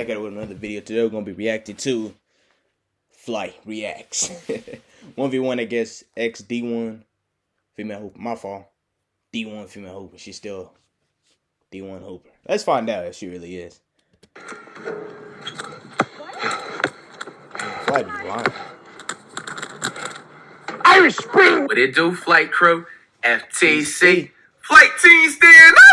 back at it with another video. Today we're gonna be reacting to Flight Reacts. 1v1 against XD1 female hooper. My fault. D1 female hooper. She's still D1 hooper. Let's find out if she really is. Flight is lying. Irish Spring. What it do, flight crew? FTC. Flight team stand up!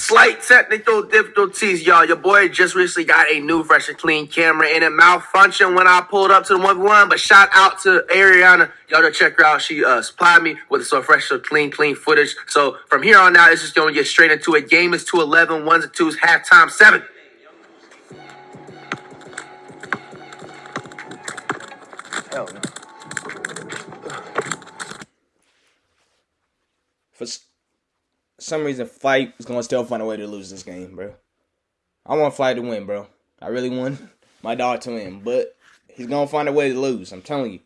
Slight technical difficulties, y'all. Your boy just recently got a new, fresh and clean camera, and it malfunctioned when I pulled up to the 1v1. But shout out to Ariana. Y'all go check her out. She uh, supplied me with some fresh, so clean, clean footage. So from here on out, it's just going to get straight into it. Game is 211, ones and twos, halftime seven. Hell no. For s- some reason, Flight is gonna still find a way to lose this game, bro. I want Flight to win, bro. I really want my dog to win, but he's gonna find a way to lose. I'm telling you.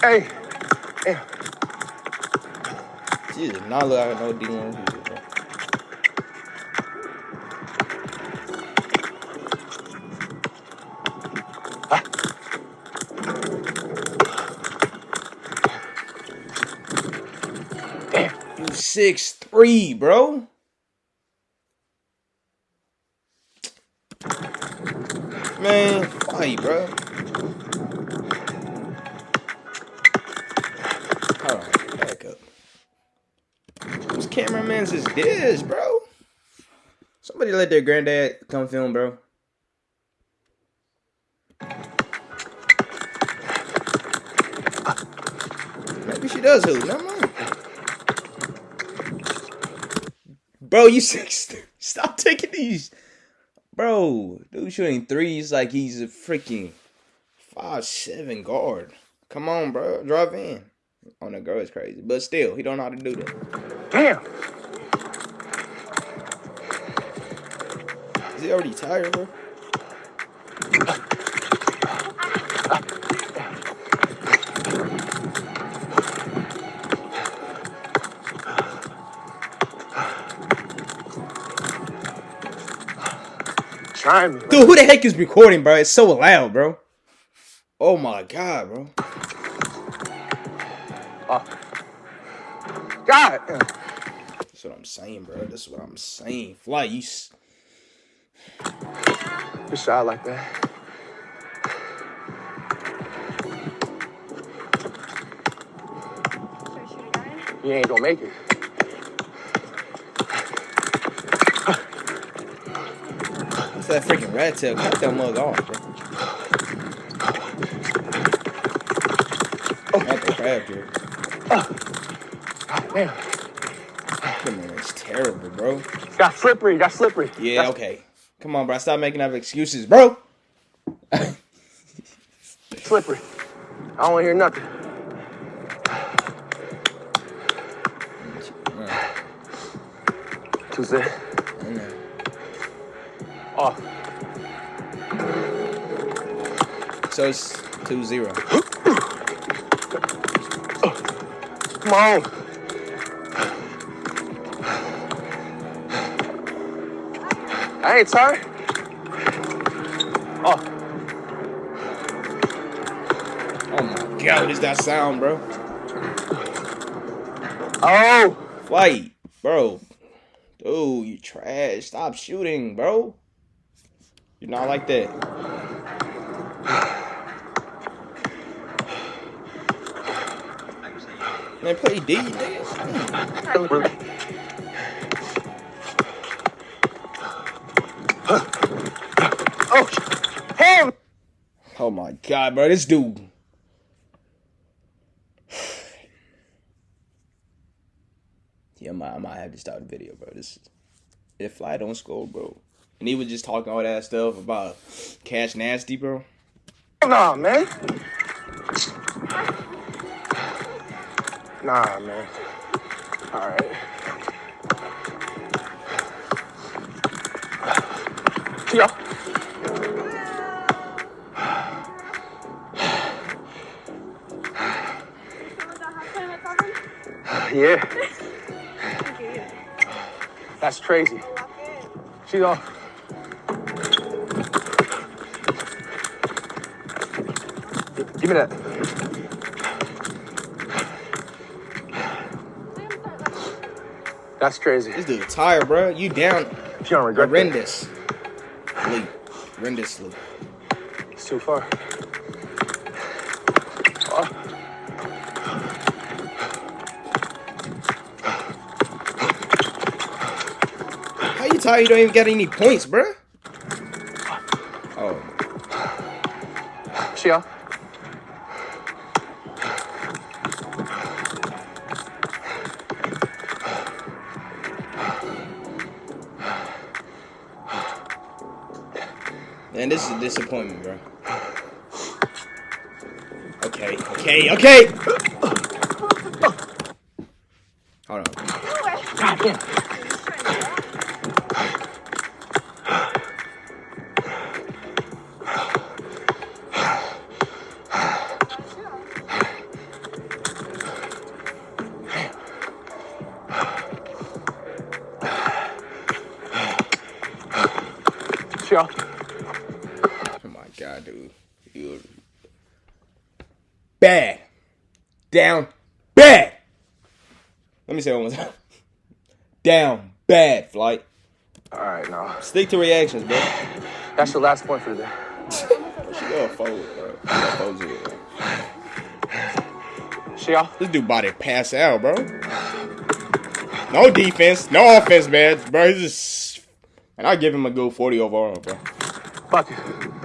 Hey, She does not look like no D1 six three, bro. Man, fight, bro. Hold back up. Whose cameraman's is this, bro? Somebody let their granddad come film, bro. Maybe she does who? Never mind. Bro, you six. Stop taking these. Bro, dude shooting threes like he's a freaking five seven guard. Come on, bro. Drive in. Oh, on the girl is crazy. But still, he don't know how to do that. Damn. Is he already tired, bro? Trying me. Dude, who the heck is recording, bro? It's so loud, bro. Oh my god, bro. Ah. God. That's what I'm saying, bro. That's what I'm saying. Fly, you. s- You shot like that. You ain't gonna make it. That freaking rat tail? Cut that mug off, bro. Oh. Not the crab. Come on, it's terrible, bro. Got slippery. Got slippery. Yeah, Got okay. Come on, bro. Stop making up excuses, bro. Slippery. I don't wanna hear nothing. Tuesday. Off. So it's 2 0. Come on. I ain't sorry. Oh, Oh my god, what is that sound, bro? oh, Flight, bro. Dude, you trash. Stop shooting, bro. You're not like that. Man, play D, oh, him. Oh my god, bro. This dude. Yeah, I might, I might have to start the video, bro. This if Fly don't score, bro. And he was just talking all that stuff about Cash Nasty, bro. Nah, man. Nah, man. All right. Yeah. Yeah. That's crazy. She's on. Give me that. That's crazy. This dude tired, bro. You down She don't regret horrendous. Sleep. Horrendously. It's too far. How you tired? You don't even get any points, bro. Oh, she off. Man, this is a disappointment, bro. Okay, okay, okay. Hold on. God damn. My god, dude. You bad. Down bad. Let me say it one more time. Down bad, flight. All right, now. Stick to reactions, bro. That's your last point for the day. She go forward, bro. She go forward bro. She off. This dude to pass out, bro. No defense, no offense, man. Bro, he's just. And I give him a good 40 overall, bro. Fuck it.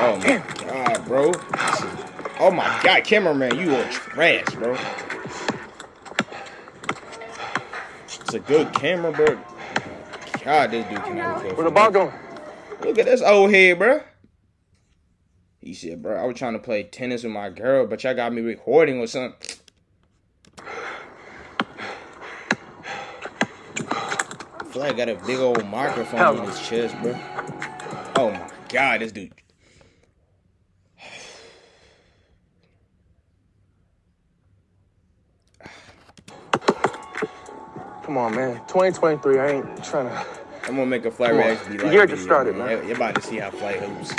Oh my god, bro. Oh my god, cameraman, you are trash, bro. It's a good camera, bro. God, this dude cannot. Where the ball going? Look at this old head, bro. He said, bro, I was trying to play tennis with my girl, but y'all got me recording or something. I feel like I got a big old microphone on his chest, bro. Oh my god, this dude. Come on, man. 2023. I ain't trying to. I'm gonna make a flight reaction. Be The like, year just started, man. You're- You're about to see how flight hoops.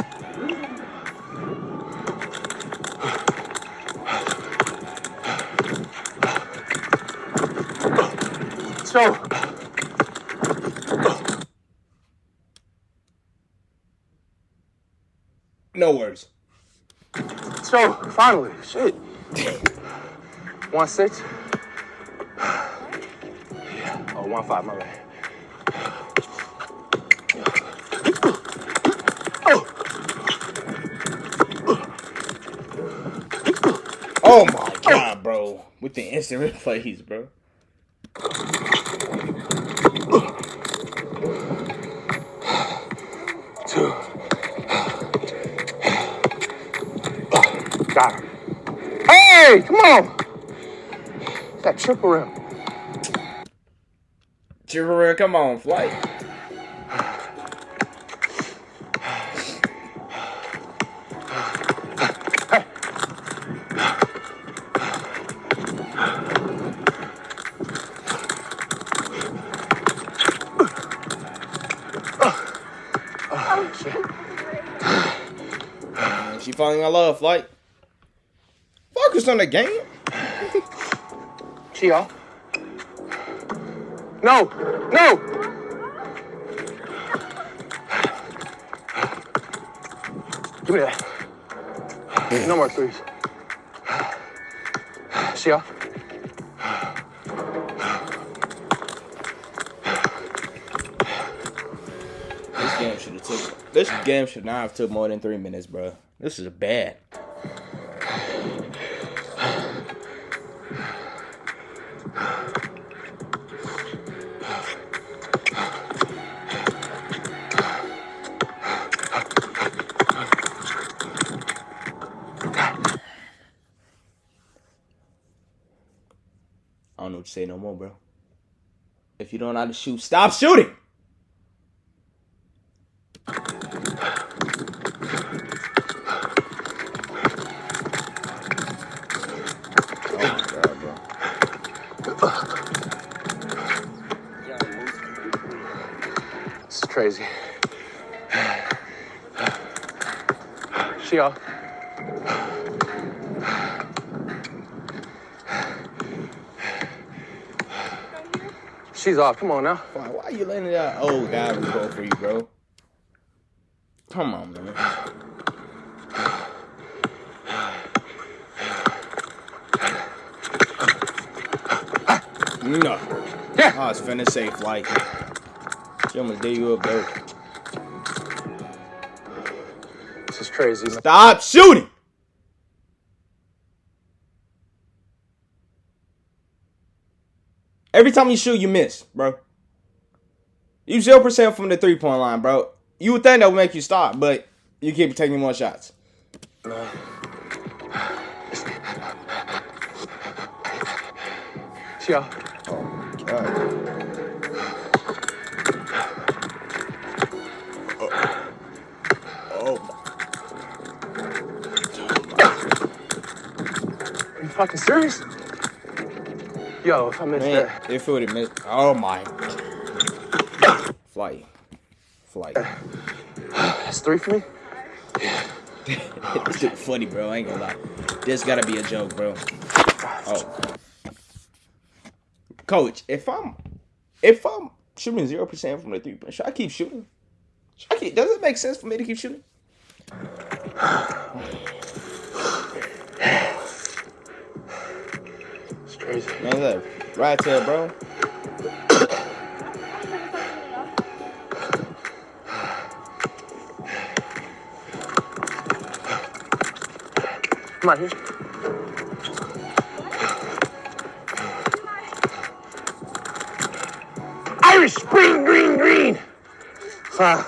So, No words. so finally, shit. One six. Yeah. five, My bad. Oh my god, bro. With the instant replays, bro. Two. Got her. Hey, come on. That triple rim. Chirrura, come on, flight. She falling in love, flight. Focus on the game. She off. No, no. Give me that. No more threes. She off. This game should have took. This game should not have took more than three minutes, bro. This is bad. Bro. If you don't know how to shoot, stop shooting. Oh my god, bro. This is crazy. She off. She's off. Come on now. Why, why are you letting that old guy go for you, bro? Come on, man. No. Yeah. Oh, it's finna safe like. She almost gave you a bro. This is crazy. man. Stop shooting! Every time you shoot, you miss, bro. You zero percent from the three point line, bro. You would think that would make you stop, but you keep taking more shots. She off. God. Oh, Are you fucking serious? Yo, if I missed man, that. if it would have missed, oh my, flight, flight. That's three for me? this shit funny, bro. I ain't gonna lie. This gotta be a joke, bro. Oh, coach, if I'm if I'm shooting zero percent from the three point, should I keep shooting? Should I keep, does it make sense for me to keep shooting? Crazy. Man, look, right tail, bro. Come on, here. Irish Spring Green Green. Uh,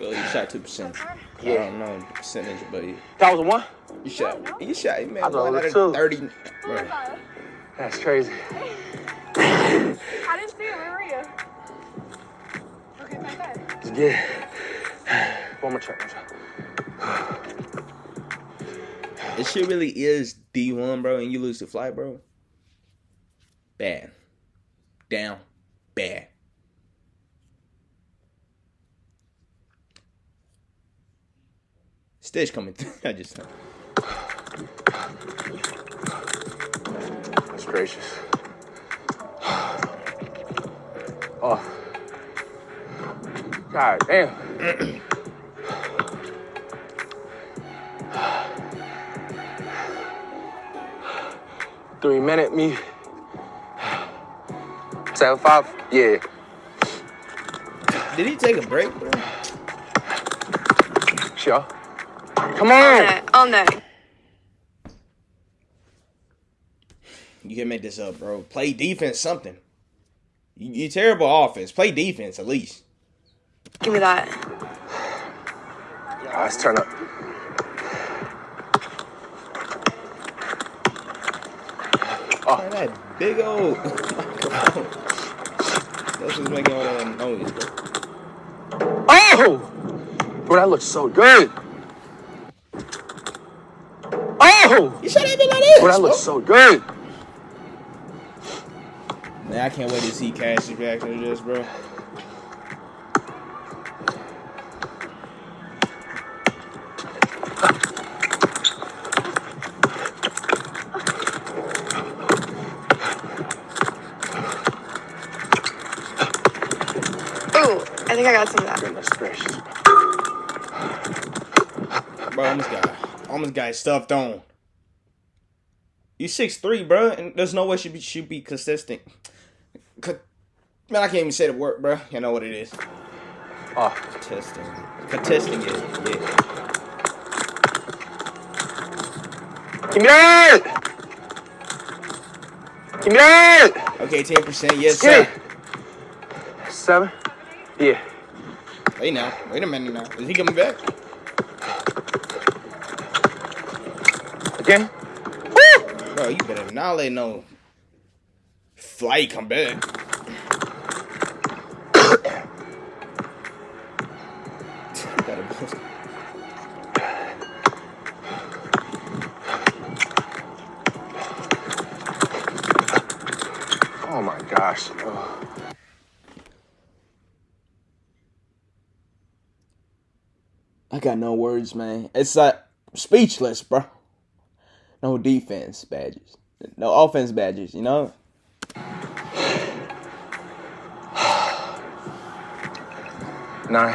well, you shot two percent. Yeah. I don't know the percentage, but you, that was a one? You shot. You shot, man. I One out of two. thirty. Bro. That's crazy. I didn't see it. Where were you? Okay, bye bye. It's good. One more check. Check. This shit really is D one, bro, and you lose the flight, bro. Bad. Down. Bad. Stitch coming through. I just That's gracious. Oh. God damn. Three minute me. Seven five. Yeah. Did he take a break, bro? Sure. Come On on. that. On that. You can make this up, bro. Play defense, something. You, you terrible offense. Play defense at least. Give me that. Let's turn up. Oh. Man, that big old. That's what's making all that noise, bro. Oh! Bro, that looks so good. Oh! You shot that bit like this. Bro, that looks so good. Man, I can't wait to see Cash's reaction to this, bro. Ooh, I think I got some of that. Goodness gracious. Bro, almost got, almost got stuffed on. You six three, bro, and there's no way she be should be consistent. Man, I can't even say the word, bro. You know what it is. Oh, Contesting, contesting it. Yeah. give me that! Give me that! Okay, ten percent. Yes, sir. Seven? Yeah. Wait now. Wait a minute now. Is he coming back? Again? Bro, you better not let no flight come back. gosh. I got no words, man. It's like speechless, bro. No defense badges. No offense badges, you know? Nine.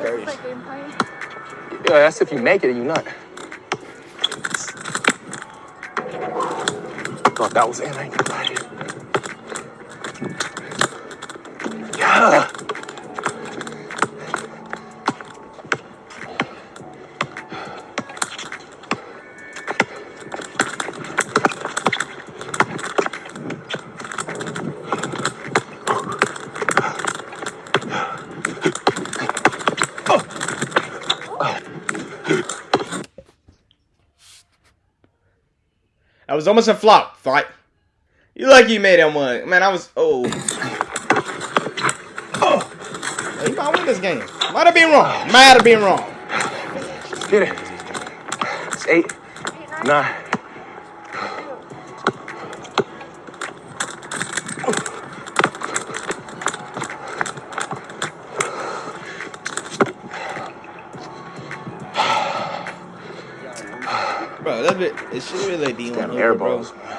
Thirty. Yeah, that's if you make it and you not. Thought that was it. I ain't it. Yeah. That was almost a flop fight. You lucky you made that one. Man, I was oh. You might win this game. Might have been wrong. Might have been wrong. Get it. It's eight, nine. Bro, that bit it should be like D1 Damn air bro. balls. No.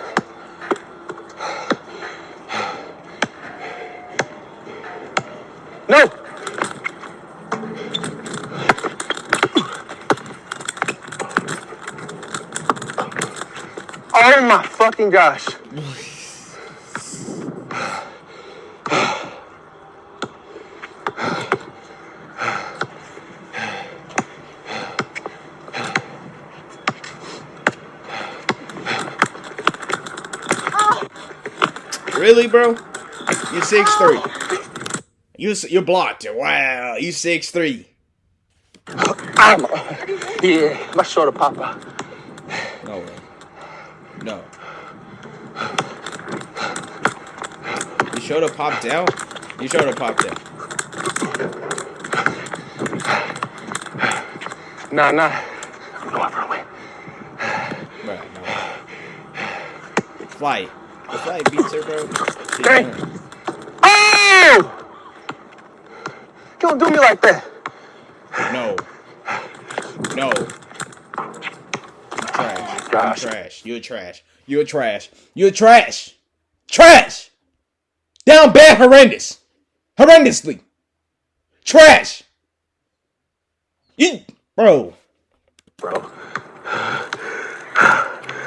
Oh my fucking gosh. Really, bro? You're six three. You you're blocked. Wow, you six three. Yeah, my shoulder pop out. No way. No. You showed up popped out? You showed up popped out. Nah, nah. I'm going for a win. Right, no way. Flight. The flight beats her, bro. She Dang. Oh! You don't do me like that. No. No. You trash. Gosh. You trash. You're trash. You're trash. You're trash. Trash. Down bad horrendous. Horrendously. Trash. You bro. Bro.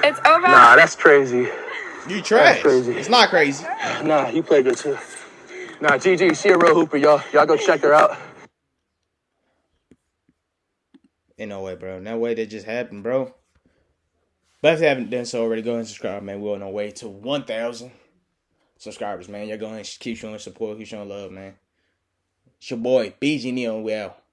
It's over. Nah, that's crazy. You trash. crazy. It's not crazy. Nah, you play good too. Nah, GG, she a real hooper, y'all. Y'all go check her out. Ain't no way, bro. No way that just happened, bro. But if you haven't done so already, go and subscribe, man. We're on our way to 1,000 subscribers, man. You're going to keep showing support, keep showing love, man. It's your boy, BG Neon. We out.